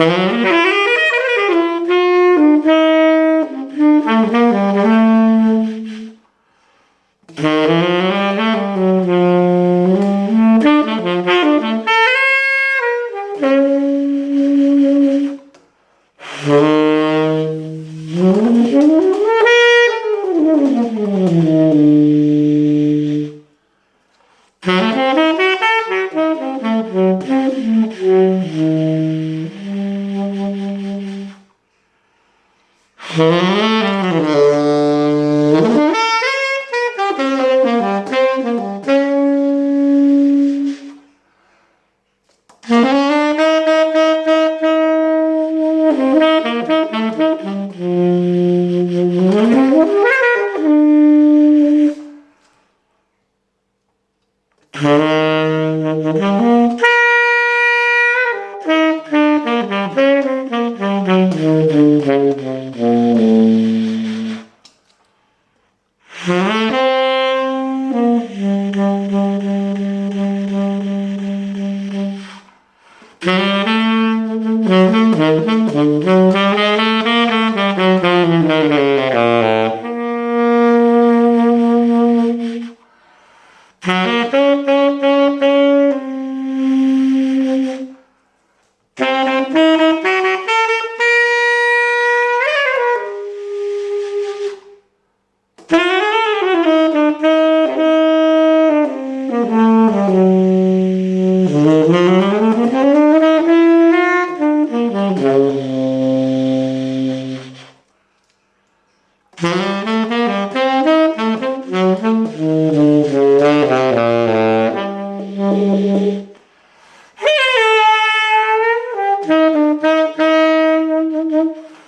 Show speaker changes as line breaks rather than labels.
Mm-hmm. Mm-hmm. Mm-hmm.